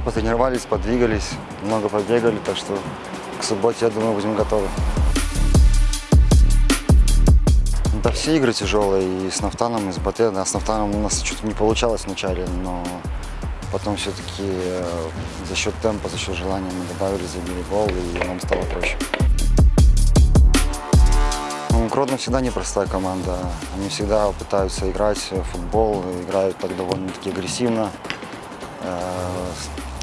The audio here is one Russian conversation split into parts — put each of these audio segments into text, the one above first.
потренировались, подвигались, много побегали, так что к субботе, я думаю, будем готовы. Да все игры тяжелые, и с Нафтаном, и с БТ. Да, с Нафтаном у нас что-то не получалось вначале, но потом все-таки за счет темпа, за счет желания мы добавили, забили гол, и нам стало проще. Ну, Гродно всегда непростая команда. Они всегда пытаются играть в футбол, играют так довольно-таки агрессивно.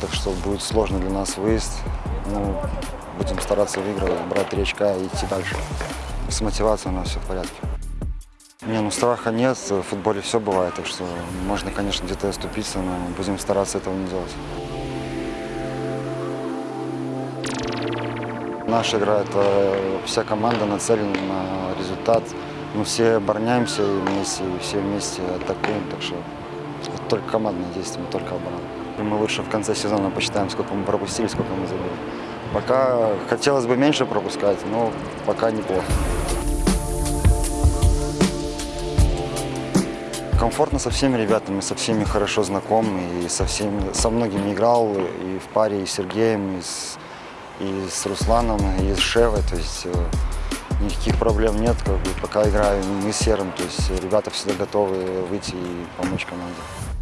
Так что будет сложно для нас выезд. Ну, будем стараться выигрывать, брать три очка и идти дальше. С мотивацией у нас все в порядке. Не, ну страха нет, в футболе все бывает, так что можно, конечно, где-то оступиться, но будем стараться этого не делать. Наша игра – это вся команда нацелена на результат. Мы все обороняемся вместе, и все вместе атакуем, так что это только командные действия, не только оборона. Мы лучше в конце сезона посчитаем, сколько мы пропустили, сколько мы забили. Пока хотелось бы меньше пропускать, но пока неплохо. Комфортно со всеми ребятами, со всеми хорошо знаком, и со, всеми, со многими играл, и в паре и с Сергеем, и с, и с Русланом, и с Шевой, то есть э, никаких проблем нет, как бы, пока играем мы Серым, то есть ребята всегда готовы выйти и помочь команде.